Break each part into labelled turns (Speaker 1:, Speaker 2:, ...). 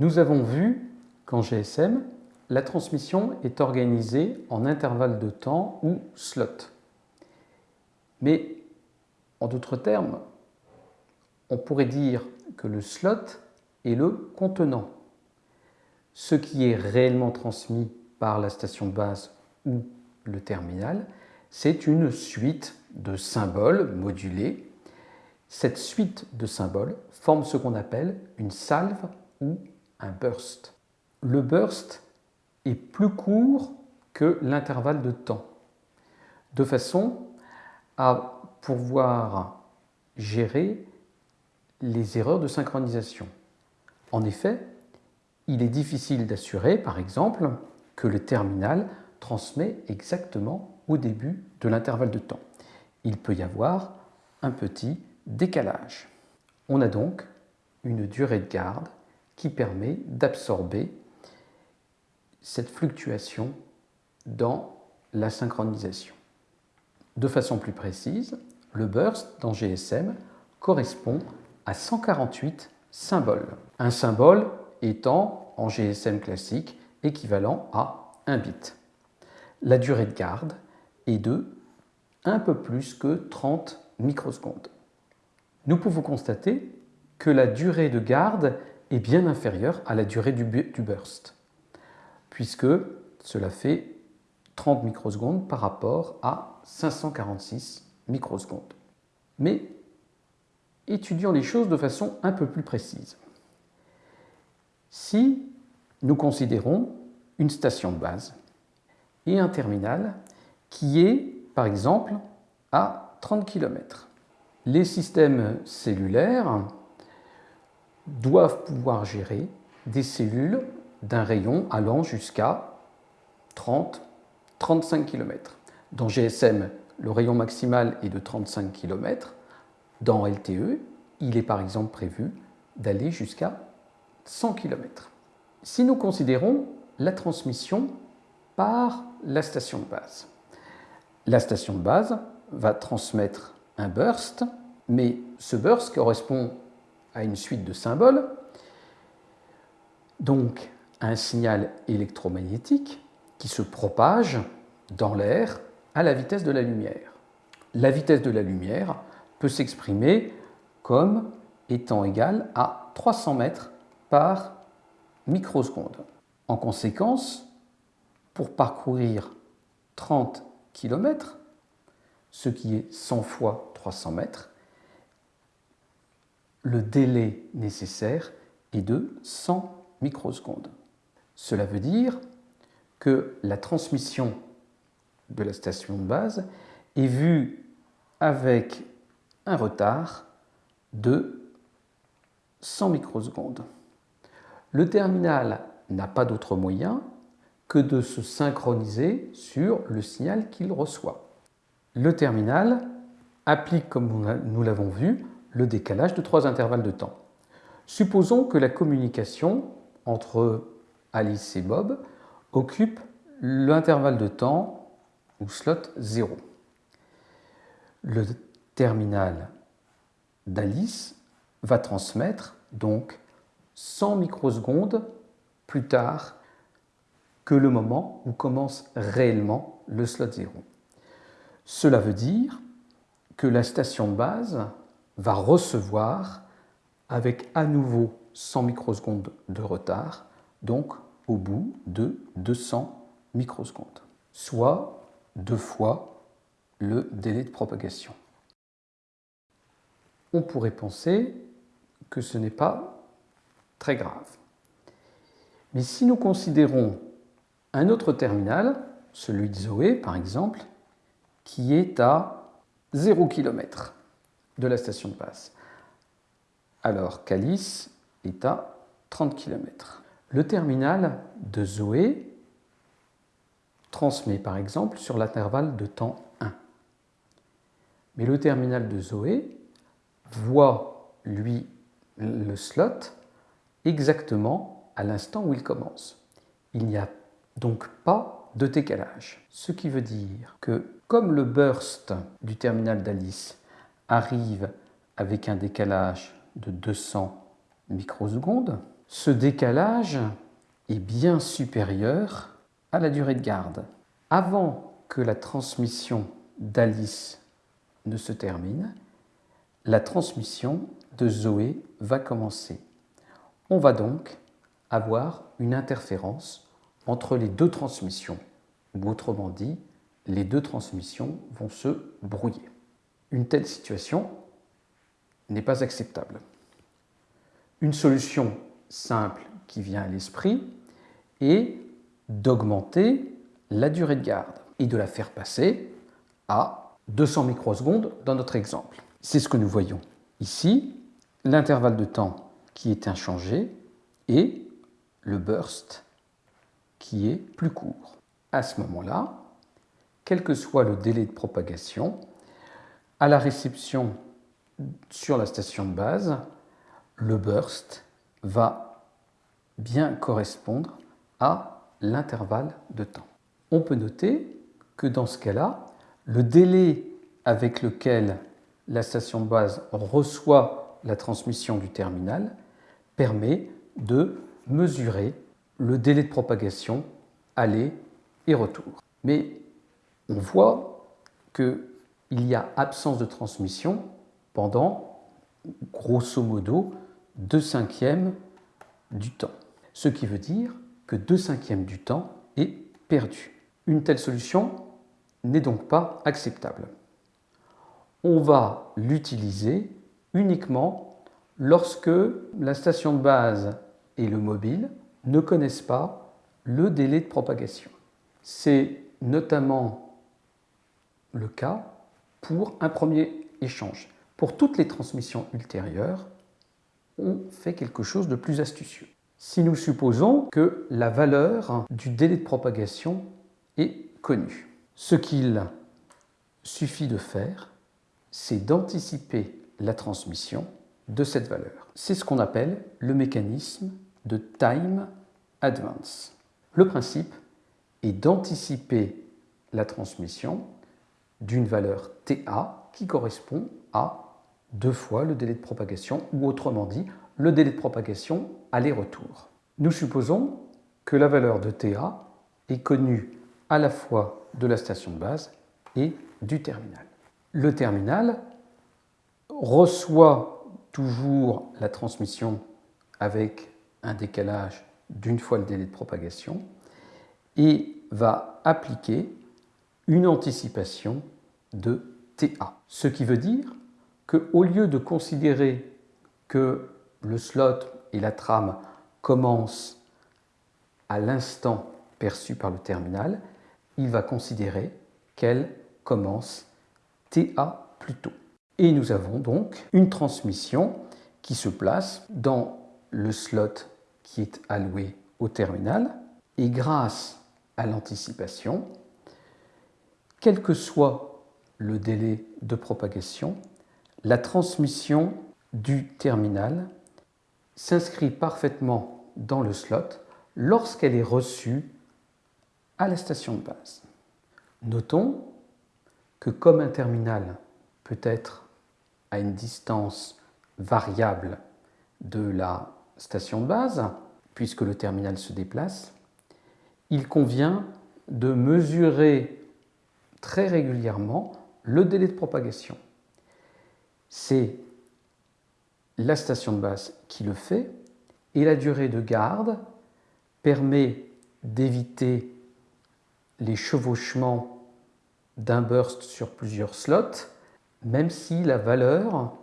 Speaker 1: Nous avons vu qu'en GSM, la transmission est organisée en intervalles de temps ou slots. Mais en d'autres termes, on pourrait dire que le slot est le contenant. Ce qui est réellement transmis par la station base ou le terminal, c'est une suite de symboles modulés. Cette suite de symboles forme ce qu'on appelle une salve ou burst. Le burst est plus court que l'intervalle de temps, de façon à pouvoir gérer les erreurs de synchronisation. En effet, il est difficile d'assurer, par exemple, que le terminal transmet exactement au début de l'intervalle de temps. Il peut y avoir un petit décalage. On a donc une durée de garde qui permet d'absorber cette fluctuation dans la synchronisation. De façon plus précise, le burst dans GSM correspond à 148 symboles. Un symbole étant en GSM classique équivalent à 1 bit. La durée de garde est de un peu plus que 30 microsecondes. Nous pouvons constater que la durée de garde est bien inférieure à la durée du, burst, puisque cela fait 30 microsecondes par rapport à 546 microsecondes. Mais étudions les choses de façon un peu plus précise. Si nous considérons une station de base et un terminal qui est, par exemple, à 30 km. Les systèmes cellulaires doivent pouvoir gérer des cellules d'un rayon allant jusqu'à 30-35 km. Dans GSM, le rayon maximal est de 35 km. Dans LTE, il est par exemple prévu d'aller jusqu'à 100 km. Si nous considérons la transmission par la station de base, la station de base va transmettre un burst, mais ce burst correspond à une suite de symboles, donc un signal électromagnétique qui se propage dans l'air à la vitesse de la lumière. La vitesse de la lumière peut s'exprimer comme étant égale à 300 mètres par microseconde. En conséquence, pour parcourir 30 km, ce qui est 100 fois 300 mètres, le délai nécessaire est de 100 microsecondes. Cela veut dire que la transmission de la station de base est vue avec un retard de 100 microsecondes. Le terminal n'a pas d'autre moyen que de se synchroniser sur le signal qu'il reçoit. Le terminal applique, comme nous l'avons vu, le décalage de trois intervalles de temps. Supposons que la communication entre Alice et Bob occupe l'intervalle de temps ou slot 0. Le terminal d'Alice va transmettre donc 100 microsecondes plus tard que le moment où commence réellement le slot 0. Cela veut dire que la station de base va recevoir avec à nouveau 100 microsecondes de retard, donc au bout de 200 microsecondes, soit deux fois le délai de propagation. On pourrait penser que ce n'est pas très grave. Mais si nous considérons un autre terminal, celui de Zoé par exemple, qui est à 0 km de la station de base, alors qu'Alice est à 30 km. Le terminal de Zoé transmet par exemple sur l'intervalle de temps 1. Mais le terminal de Zoé voit, lui, le slot exactement à l'instant où il commence. Il n'y a donc pas de décalage. Ce qui veut dire que comme le burst du terminal d'Alice arrive avec un décalage de 200 microsecondes, ce décalage est bien supérieur à la durée de garde. Avant que la transmission d'Alice ne se termine, la transmission de Zoé va commencer. On va donc avoir une interférence entre les deux transmissions, ou autrement dit, les deux transmissions vont se brouiller. Une telle situation n'est pas acceptable. Une solution simple qui vient à l'esprit est d'augmenter la durée de garde et de la faire passer à 200 microsecondes dans notre exemple. C'est ce que nous voyons ici, l'intervalle de temps qui est inchangé et le burst qui est plus court. À ce moment-là, quel que soit le délai de propagation, à la réception sur la station de base, le burst va bien correspondre à l'intervalle de temps. On peut noter que dans ce cas-là, le délai avec lequel la station de base reçoit la transmission du terminal permet de mesurer le délai de propagation aller et retour. Mais on voit qu'il y a absence de transmission pendant, grosso modo, 2 cinquièmes du temps. Ce qui veut dire que 2 cinquièmes du temps est perdu. Une telle solution n'est donc pas acceptable. On va l'utiliser uniquement lorsque la station de base et le mobile ne connaissent pas le délai de propagation. C'est notamment le cas pour un premier échange. Pour toutes les transmissions ultérieures, on fait quelque chose de plus astucieux. Si nous supposons que la valeur du délai de propagation est connue, ce qu'il suffit de faire, c'est d'anticiper la transmission de cette valeur. C'est ce qu'on appelle le mécanisme de time advance. Le principe est d'anticiper la transmission d'une valeur TA qui correspond à deux fois le délai de propagation, ou autrement dit, le délai de propagation aller-retour. Nous supposons que la valeur de TA est connue à la fois de la station de base et du terminal. Le terminal reçoit toujours la transmission avec un décalage d'une fois le délai de propagation et va appliquer une anticipation de TA. Ce qui veut dire qu'au lieu de considérer que le slot et la trame commencent à l'instant perçu par le terminal, il va considérer qu'elle commence TA plus tôt. Et nous avons donc une transmission qui se place dans le slot qui est alloué au terminal et grâce à l'anticipation, quel que soit le délai de propagation, la transmission du terminal s'inscrit parfaitement dans le slot lorsqu'elle est reçue à la station de base. Notons que comme un terminal peut être à une distance variable de la station de base, puisque le terminal se déplace, il convient de mesurer très régulièrement le délai de propagation. C'est la station de base qui le fait et la durée de garde permet d'éviter les chevauchements d'un burst sur plusieurs slots, même si la valeur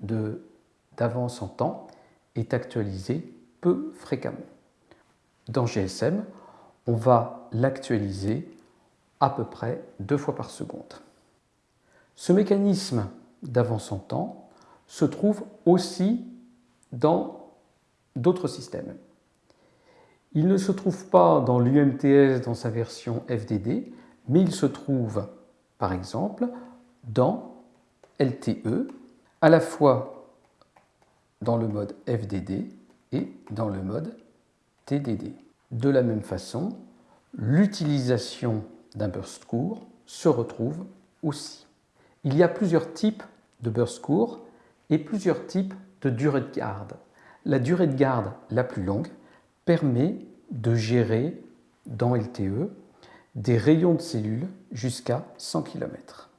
Speaker 1: d'avance en temps est actualisée peu fréquemment. Dans GSM, on va l'actualiser à peu près deux fois par seconde. Ce mécanisme d'avance en temps se trouve aussi dans d'autres systèmes. Il ne se trouve pas dans l'UMTS dans sa version FDD, mais il se trouve par exemple dans LTE, à la fois dans le mode FDD et dans le mode TDD. De la même façon, l'utilisation d'un burst court se retrouvent aussi. Il y a plusieurs types de burst court et plusieurs types de durée de garde. La durée de garde la plus longue permet de gérer dans LTE des rayons de cellules jusqu'à 100 km.